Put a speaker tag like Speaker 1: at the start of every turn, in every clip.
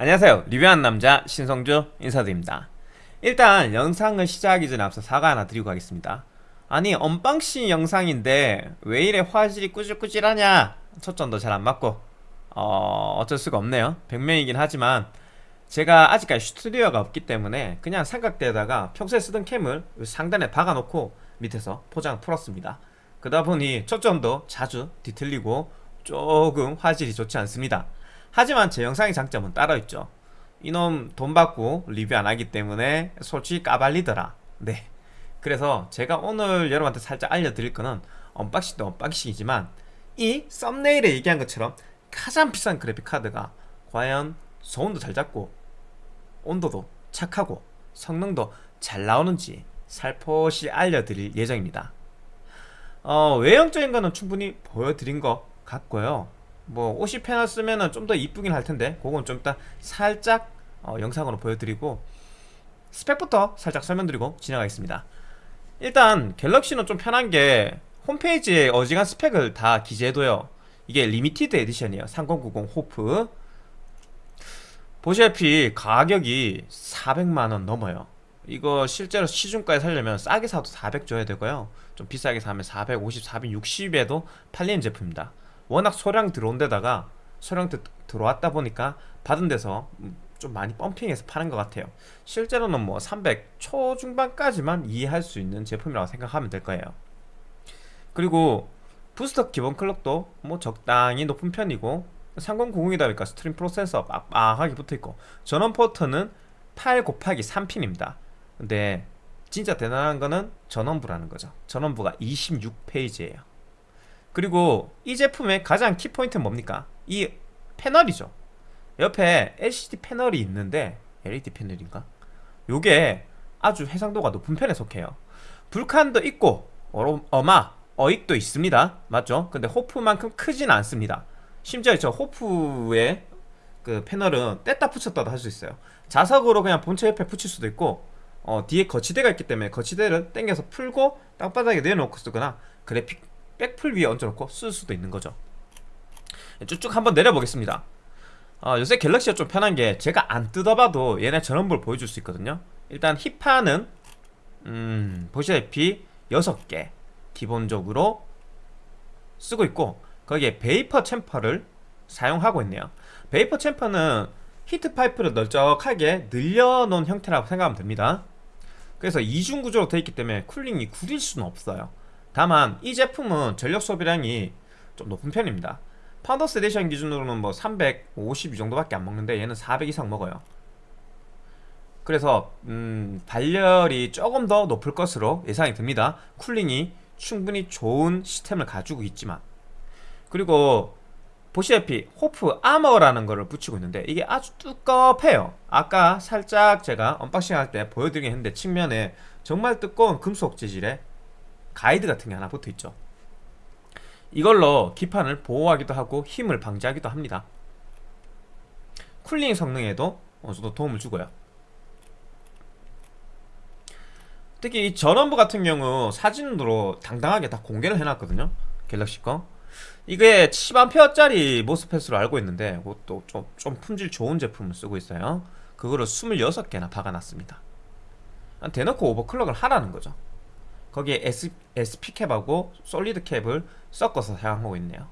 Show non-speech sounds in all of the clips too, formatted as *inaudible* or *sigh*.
Speaker 1: 안녕하세요. 리뷰한 남자 신성주 인사드립니다. 일단 영상을 시작하기 전에 앞서 사과 하나 드리고 가겠습니다. 아니 unboxing 영상인데 왜 이래 화질이 꾸질꾸질하냐? 초점도 잘 안 맞고. 어... 어쩔 수가 없네요. 100명이긴 하지만 제가 아직까지 스튜디오가 없기 때문에 그냥 삼각대에다가 평소에 쓰던 캠을 상단에 박아놓고 밑에서 포장 풀었습니다. 그러다 보니 초점도 자주 뒤틀리고 조금 화질이 좋지 않습니다 하지만 제 영상의 장점은 따로 있죠. 이놈 돈 받고 리뷰 안 하기 때문에 솔직히 까발리더라. 네. 그래서 제가 오늘 여러분한테 살짝 알려드릴 거는 unboxing도 unboxing이지만 이 썸네일에 얘기한 것처럼 가장 비싼 그래픽 카드가 과연 소음도 잘 잡고 온도도 착하고 성능도 잘 나오는지 살포시 알려드릴 예정입니다. 어, 외형적인 거는 충분히 보여드린 것 같고요 뭐 패널 쓰면은 좀더 이쁘긴 할 텐데 그건 좀 이따 살짝 어, 영상으로 보여드리고 스펙부터 살짝 설명드리고 지나가겠습니다. 일단 갤럭시는 좀 편한 게 홈페이지에 어지간 스펙을 다 기재해둬요. 이게 limited edition이에요. 3090 호프. 보시다시피 가격이 400만원 넘어요. 이거 실제로 시중가에 살려면 싸게 사도 400 줘야 되고요. 좀 비싸게 사면 450, 460에도 팔리는 제품입니다 워낙 소량 들어온 데다가 소량 드, 들어왔다 보니까 받은 데서 좀 많이 pumping해서 파는 것 같아요. 실제로는 뭐 300 초중반까지만 이해할 수 있는 제품이라고 생각하면 될 거예요. 그리고 부스터 기본 clock도 뭐 적당히 높은 편이고 3090이다 보니까 stream processor 빡빡하게 붙어있고 전원 포트는 8 곱하기 3핀입니다. 근데 진짜 대단한 거는 전원부라는 거죠. 전원부가 26페이지예요 그리고 이 제품의 가장 키포인트는 뭡니까? 이 패널이죠 옆에 LCD 패널이 있는데 LED 패널인가? 요게 아주 해상도가 높은 편에 속해요 불칸도 있고 어마 어익도 있습니다 맞죠? 근데 호프만큼 크진 않습니다 심지어 저 호프의 그 패널은 뗐다 붙였다도 할 수 있어요 자석으로 그냥 본체 옆에 붙일 수도 있고 어, 뒤에 거치대가 있기 때문에 거치대를 당겨서 풀고 땅바닥에 내려놓고 쓰거나 그래픽 백풀 위에 얹어놓고 쓸 수도 있는 거죠. 쭉쭉 한번 내려보겠습니다. 어, 요새 갤럭시가 좀 편한 게 제가 안 뜯어봐도 얘네 전원부를 보여줄 수 있거든요. 일단 힙파는 음, 보시다시피 6개 기본적으로 쓰고 있고 거기에 vapor chamber를 사용하고 있네요. 베이퍼 챔퍼는 heat pipe를 널쩍하게 늘려놓은 형태라고 생각하면 됩니다. 그래서 이중 구조로 되어 있기 때문에 cooling이 구릴 수는 없어요 다만 이 제품은 전력 소비량이 좀 높은 편입니다. Founders Edition 기준으로는 뭐 350이 정도밖에 안 먹는데 얘는 400 이상 먹어요. 그래서 음, 발열이 조금 더 높을 것으로 예상이 듭니다. cooling이 충분히 좋은 시스템을 가지고 있지만. 그리고 보시다시피 HOF armor라는 거를 붙이고 있는데 이게 아주 두껍해요. 아까 살짝 제가 unboxing 할 때 보여드리긴 했는데 측면에 정말 두꺼운 금속 재질의 가이드 같은 게 하나 붙어 있죠. 이걸로 기판을 보호하기도 하고 휨을 방지하기도 합니다. cooling 성능에도 어느 정도 도움을 주고요. 특히 이 전원부 같은 경우 사진으로 당당하게 다 공개를 해놨거든요. 갤럭시 거. 이게 10A짜리 MOSFET으로 알고 있는데 그것도 좀, 좀 품질 좋은 제품을 쓰고 있어요. 그거를 26개나 박아놨습니다. 대놓고 overclock을 하라는 거죠 거기에 S, SP캡하고 솔리드 캡을 섞어서 사용하고 있네요.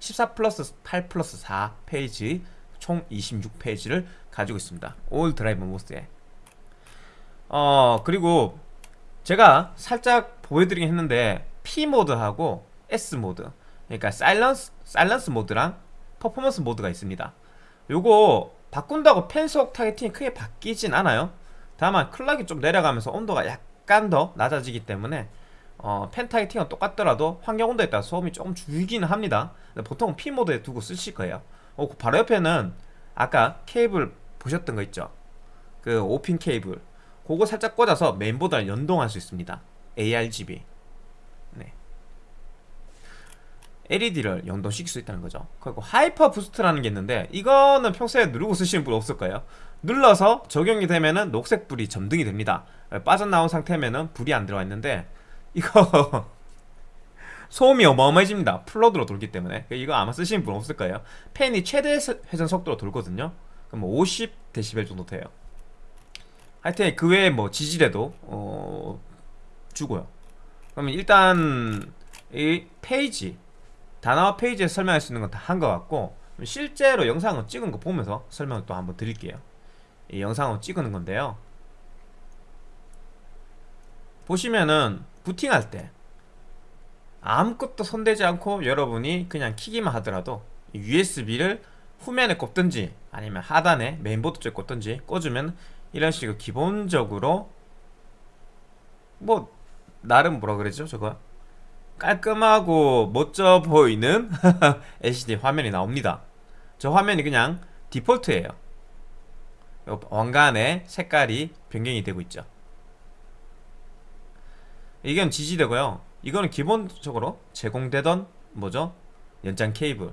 Speaker 1: 14 플러스 8 플러스 4 phase 총 26 phase를 가지고 있습니다. all drive MOS에. 어 그리고 제가 살짝 보여드리긴 했는데 P 모드하고 S 모드. 그러니까 silence, silence 모드랑 퍼포먼스 모드가 있습니다. 요거 바꾼다고 팬속 targeting이 크게 바뀌진 않아요 다만 clock이 좀 내려가면서 온도가 약간 더 낮아지기 때문에 어, 팬 targeting은 똑같더라도 환경 온도에 따라 소음이 조금 줄기는 합니다. 보통 P 모드에 두고 쓰실 거예요. 어, 그 바로 옆에는 아까 케이블 보셨던 거 있죠? 그 5핀 케이블. 그거 살짝 꽂아서 메인보드랑 연동할 수 있습니다. ARGB 네. LED를 연동시킬 수 있다는 거죠. 그리고 hyper boost라는 게 있는데 이거는 평소에 누르고 쓰시는 분 없을 거예요. 눌러서 적용이 되면은 녹색 불이 점등이 됩니다. 빠져나온 상태면은 불이 안 들어와 있는데 이거 *laughs* 소음이 어마어마해집니다. full load로 돌기 때문에. 이거 아마 쓰시는 분 없을 거예요. 팬이 최대 회전 속도로 돌거든요. 그럼 50dB 정도 돼요. 하여튼 그 외에 뭐 지지대도 어 주고요. 그러면 일단 이 페이지 단어와 페이지에 설명할 수 있는 건 다 한 것 같고 실제로 영상을 찍은 거 보면서 설명을 또 한번 드릴게요. 이 영상을 찍는 건데요. 보시면은 부팅할 때 아무것도 손대지 않고 여러분이 그냥 키기만 하더라도 USB를 후면에 꼽든지 아니면 하단에 메인보드 쪽에 꼽든지 꽂으면 이런 식으로 기본적으로 뭐 나름 뭐라 그러죠 저거 깔끔하고 멋져 보이는 *laughs* LCD 화면이 나옵니다. 저 화면이 그냥 디폴트예요. 왕관의 색깔이 변경이 되고 있죠. 이건 지지대고요. 이거는 기본적으로 제공되던 뭐죠? 연장 케이블.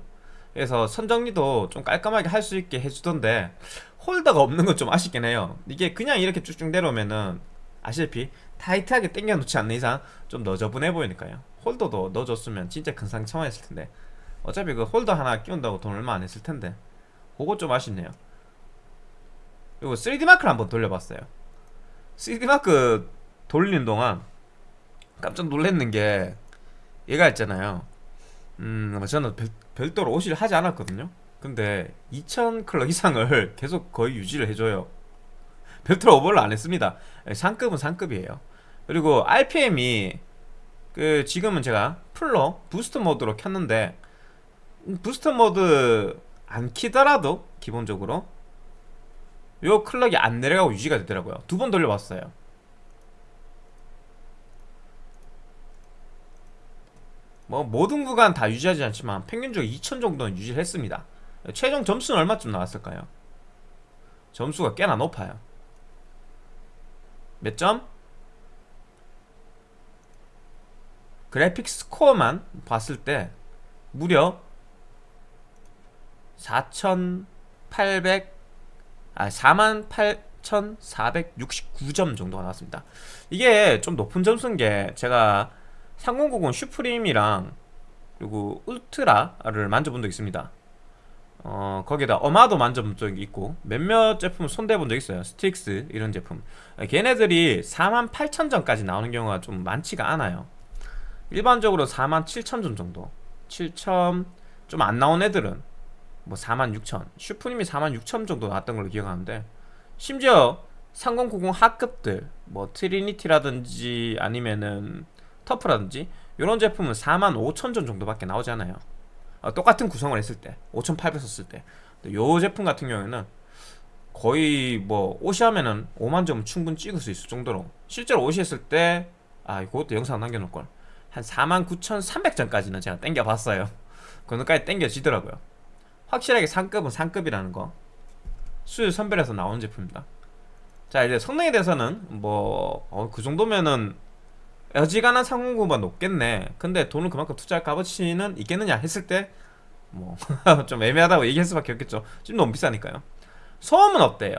Speaker 1: 그래서 선정리도 좀 깔끔하게 할 수 있게 해주던데 holder가 없는 건 좀 아쉽긴 해요. 이게 그냥 이렇게 쭉쭉 내려오면은 아시다시피 타이트하게 당겨 놓지 않는 이상 좀 너저분해 보이니까요 홀더도 넣어줬으면 진짜 큰 상처만 했을 텐데. 어차피 그 holder 하나 끼운다고 돈 얼마 안 했을 텐데. 그거 좀 아쉽네요. 그리고 3DMark를 한번 돌려봤어요. 3DMark 돌리는 동안 깜짝 놀랐는 게 얘가 있잖아요. 음 저는 별, 별도로 OC를 하지 않았거든요. 근데 2000 clock 이상을 *laughs* 계속 거의 유지를 해줘요. 별도로 오버를 안 했습니다. 상급은 상급이에요. 그리고 RPM이 그 지금은 제가 full로 boost 모드로 켰는데 boost 모드 안 키더라도 기본적으로 요 clock이 안 내려가고 유지가 되더라고요 두 번 돌려봤어요 뭐 모든 구간 다 유지하지 않지만 평균적으로 2000 정도는 유지를 했습니다 최종 점수는 얼마쯤 나왔을까요? 점수가 꽤나 높아요 몇 점? 그래픽 스코어만 봤을 때 무려 4,800 아, 48,469점 정도가 나왔습니다. 이게 좀 높은 점수인 게 제가 3090 슈프림이랑 그리고 울트라를 만져본 적 있습니다. 어, 거기다 어마도 만져본 적이 있고 몇몇 제품을 손대본 적 있어요. 스트릭스 이런 제품. 걔네들이 48,000점까지 나오는 경우가 좀 많지가 않아요. 일반적으로 47,000점 정도. 7점 좀안 나온 애들은 뭐46,000 슈프림이 46,000 정도 나왔던 걸로 기억하는데 심지어 3090 하급들 뭐 트리니티라든지 아니면은 터프라든지 이런 제품은 45,000점 정도밖에 나오지 않아요. 아, 똑같은 구성을 했을 때 5,800 썼을 때 요 제품 같은 경우에는 거의 뭐 OC 하면은 5만 점 충분히 찍을 수 있을 정도로 실제로 OC 했을 때 아 이것도 영상 남겨놓을걸 한 49,300점까지는 제가 땡겨봤어요. 그거까지 땡겨지더라고요. 확실하게 상급은 상급이라는 거. 수율 선별해서 나온 제품입니다. 자 이제 성능에 대해서는 뭐그 어, 그 정도면은 어지간한 상공구가 높겠네. 근데 돈을 그만큼 투자할 값어치는 있겠느냐 했을 때 뭐 *laughs* 좀 애매하다고 얘기할 수밖에 없겠죠. 지금 너무 비싸니까요. 소음은 어때요?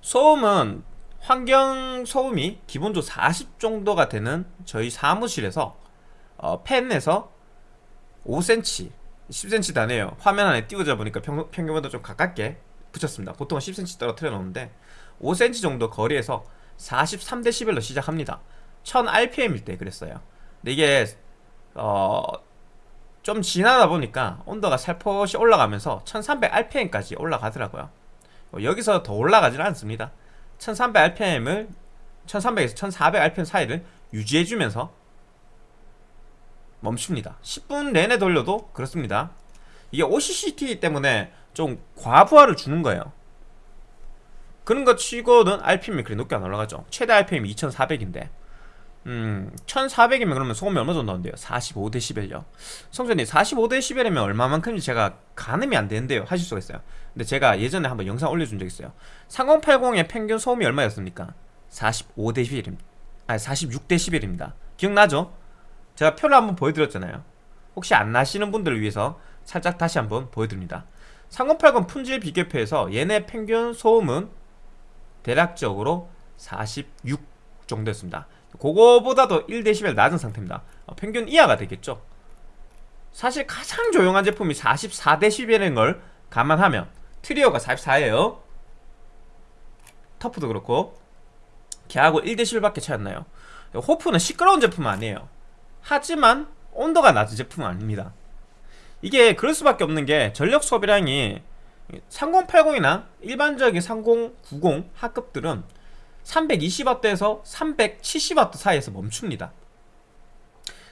Speaker 1: 소음은 환경 소음이 기본적으로 40 정도가 되는 저희 사무실에서 어, 펜에서 5cm 10cm 다네요. 화면 안에 띄워져 보니까 평, 평균보다 좀 가깝게 붙였습니다. 보통은 10cm 떨어뜨려 놓는데 5cm 정도 거리에서 43dB로 시작합니다. 1000rpm일 때 그랬어요. 근데 이게 어, 좀 지나다 보니까 온도가 살포시 올라가면서 1300rpm까지 올라가더라고요. 어, 여기서 더 올라가지는 않습니다 1300rpm을 1300에서 1400rpm 사이를 유지해주면서 멈춥니다. 10분 내내 돌려도 그렇습니다. 이게 OCCT 때문에 좀 과부하를 주는 거예요. 그런 거 치고는 RPM이 그리 높게 안 올라가죠. 최대 RPM이 2400인데 음 1400이면 그러면 소음이 얼마 정도 나온대요? 45dB요. 성전님 45dB이면 얼마만큼인지 제가 가늠이 안 되는데요. 하실 수가 있어요. 근데 제가 예전에 한번 영상 올려준 적 있어요. 3080의 평균 소음이 얼마였습니까? 45dB입니다 아니 46dB입니다. 기억나죠? 제가 표를 한번 보여드렸잖아요. 혹시 안 나시는 분들을 위해서 살짝 다시 한번 보여드립니다. 3080 품질 비교표에서 얘네 평균 소음은 대략적으로 46 정도였습니다 그거보다도 1dB 낮은 상태입니다. 어, 평균 이하가 되겠죠. 사실 가장 조용한 제품이 44dB라는 걸 감안하면 트리오가 44예요. 터프도 그렇고 걔하고 1dB밖에 차이 안 나요? 호프는 시끄러운 제품은 아니에요. 하지만 온도가 낮은 제품은 아닙니다. 이게 그럴 수밖에 없는 게 전력 소비량이 3080이나 일반적인 3090 하급들은 320W에서 370W 사이에서 멈춥니다.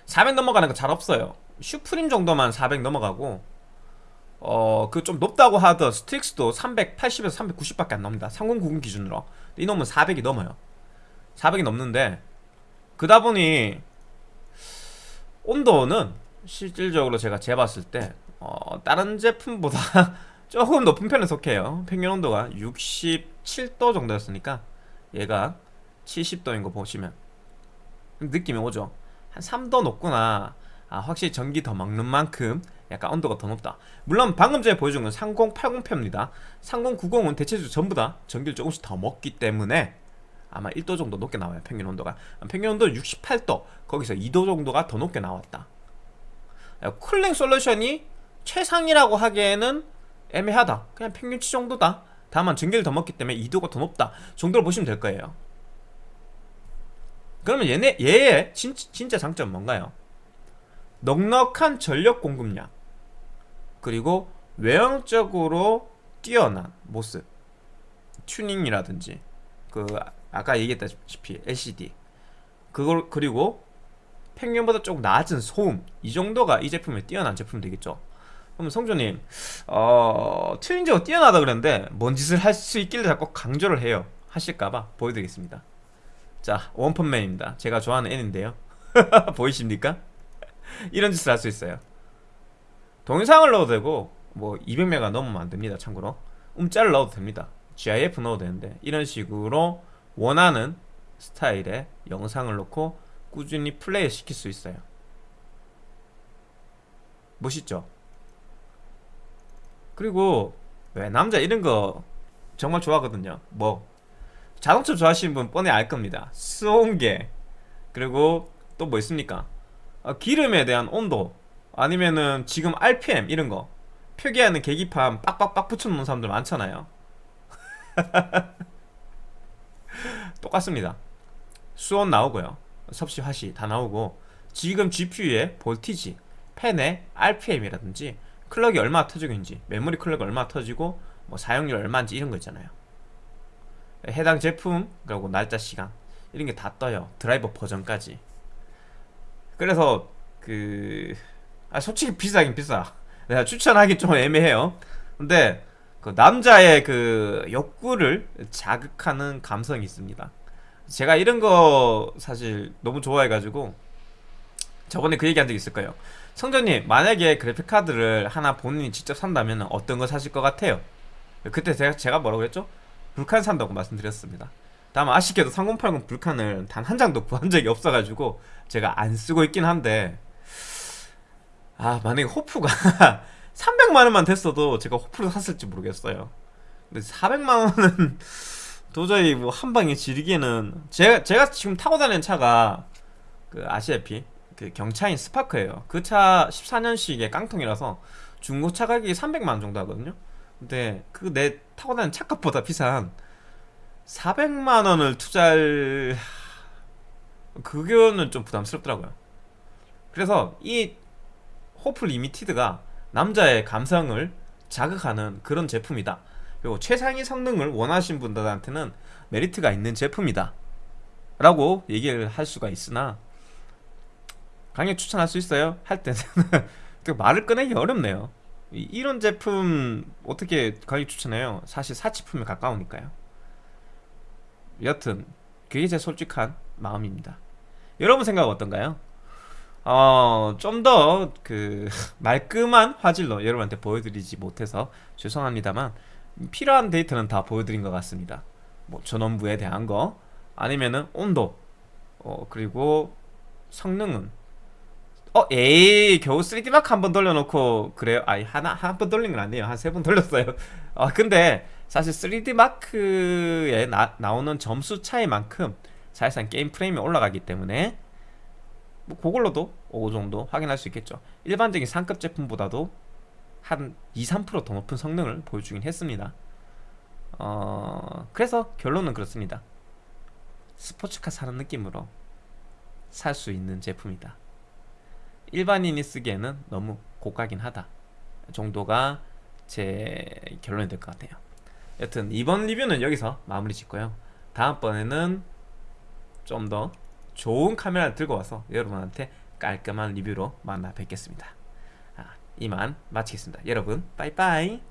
Speaker 1: 400 넘어가는 거 잘 없어요. 슈프림 정도만 400 넘어가고 어 그 좀 높다고 하던 스틱스도 380에서 390밖에 안 나옵니다 3090 기준으로. 이놈은 400이 넘어요. 400이 넘는데 그다 보니 온도는 실질적으로 제가 재봤을 때 어, 다른 제품보다 *laughs* 조금 높은 편에 속해요. 평균 온도가 67도 정도였으니까 얘가 70도인 거 보시면 느낌이 오죠? 한 3도 높구나. 아 확실히 전기 더 먹는 만큼 약간 온도가 더 높다. 물론 방금 전에 보여준 건 3080편입니다. 3090은 대체적으로 전부 다 전기를 조금씩 더 먹기 때문에 아마 1도 정도 높게 나와요 평균 온도가. 평균 온도 68도 거기서 2도 정도가 더 높게 나왔다. 쿨링 솔루션이 최상이라고 하기에는 애매하다. 그냥 평균치 정도다 다만 전기를 더 먹기 때문에 2도가 더 높다 정도로 보시면 될 거예요 그러면 얘네, 얘의 진, 진짜 장점은 뭔가요? 넉넉한 전력 공급량 그리고 외형적으로 뛰어난 모습 튜닝이라든지 그 아까 얘기했다시피 LCD 그걸 그리고 평균보다 조금 낮은 소음 이 정도가 이 제품의 뛰어난 제품 되겠죠 그럼 성조님 어, 튜닝적으로 뛰어나다 그랬는데 뭔 짓을 할 수 있길래 자꾸 강조를 해요. 하실까봐 보여드리겠습니다. 자 원펀맨입니다. 제가 좋아하는 애인데요. *laughs* 보이십니까? 이런 짓을 할 수 있어요. 동영상을 넣어도 되고 뭐 200메가 넘으면 안됩니다 참고로. 음짤을 넣어도 됩니다. GIF 넣어도 되는데 이런 식으로 원하는 스타일의 영상을 넣고 꾸준히 플레이 시킬 수 있어요. 멋있죠? 그리고 왜 남자 이런 거 정말 좋아하거든요. 뭐 자동차 좋아하시는 분 뻔히 알 겁니다. 수온계. 그리고 또 뭐 있습니까? 아, 기름에 대한 온도. 아니면은 지금 RPM 이런 거. 표기하는 계기판 빡빡빡 붙여놓는 사람들 많잖아요. *laughs* 똑같습니다. 수온 나오고요. 섭씨 화씨 다 나오고. 지금 GPU의 볼티지 펜의 RPM이라든지 클럭이 얼마 터지고 있는지 메모리 클럭이 얼마 터지고 뭐 사용률 얼마인지 이런 거 있잖아요. 해당 제품 그리고 날짜 시간 이런 게 다 떠요. 드라이버 버전까지. 그래서 그 아, 솔직히 비싸긴 비싸. 내가 추천하기 좀 애매해요. 근데 그 남자의 그 욕구를 자극하는 감성이 있습니다. 제가 이런 거 사실 너무 좋아해가지고 저번에 그 얘기한 적 있을 거예요 성전님 만약에 그래픽카드를 하나 본인이 직접 산다면 어떤 거 사실 것 같아요? 그때 제가, 제가 뭐라고 했죠? 불칸 산다고 말씀드렸습니다 다음 아쉽게도 3080 불칸을 단 한 장도 *laughs* 구한 적이 없어가지고 제가 안 쓰고 있긴 한데 아 만약에 호프가 *laughs* 300만원만 됐어도 제가 호프를 샀을지 모르겠어요 근데 400만원은 *laughs* 도저히 뭐 한방에 지르기에는 제가, 제가 지금 타고 다니는 차가 그 아시다시피 그 경차인 스파크예요. 그 차 14년식의 깡통이라서 중고차 가격이 300만원 정도 하거든요. 근데 그 내 타고 다니는 차값보다 비싼 400만원을 투자할 그거는 좀 부담스럽더라고요. 그래서 이 호프 리미티드가 남자의 감성을 자극하는 그런 제품이다. 그리고 최상위 성능을 원하신 분들한테는 메리트가 있는 제품이다. 라고 얘기를 할 수가 있으나 강력 추천할 수 있어요? 할 때는 *laughs* 말을 꺼내기 어렵네요 이런 제품 어떻게 강력 추천해요? 사실 사치품에 가까우니까요 여튼 그게 제 솔직한 마음입니다 여러분 생각 어떤가요? 어, 좀 더 그 *laughs* 말끔한 화질로 여러분한테 보여드리지 못해서 죄송합니다만 필요한 데이터는 다 보여드린 것 같습니다 뭐 전원부에 대한 거 아니면은 온도 어, 그리고 성능은 어 에이 겨우 3D마크 한 번 돌려놓고 그래요? 아니 하나 한 번 돌린 건 아니에요. 한 세 번 돌렸어요. 아 *laughs* 근데 사실 3D마크에 나, 나오는 점수 차이만큼 사실상 게임 프레임이 올라가기 때문에 뭐 그걸로도 5 정도 확인할 수 있겠죠. 일반적인 상급 제품보다도 한 2, 3%더 높은 성능을 보여주긴 했습니다. 어, 그래서 결론은 그렇습니다. 스포츠카 사는 느낌으로 살 수 있는 제품이다 일반인이 쓰기에는 너무 고가긴 하다 정도가 제 결론이 될 것 같아요. 여튼 이번 리뷰는 여기서 마무리 짓고요. 다음번에는 좀 더 좋은 카메라를 들고 와서 여러분한테 깔끔한 리뷰로 만나 뵙겠습니다. 아, 이만 마치겠습니다. 여러분 빠이빠이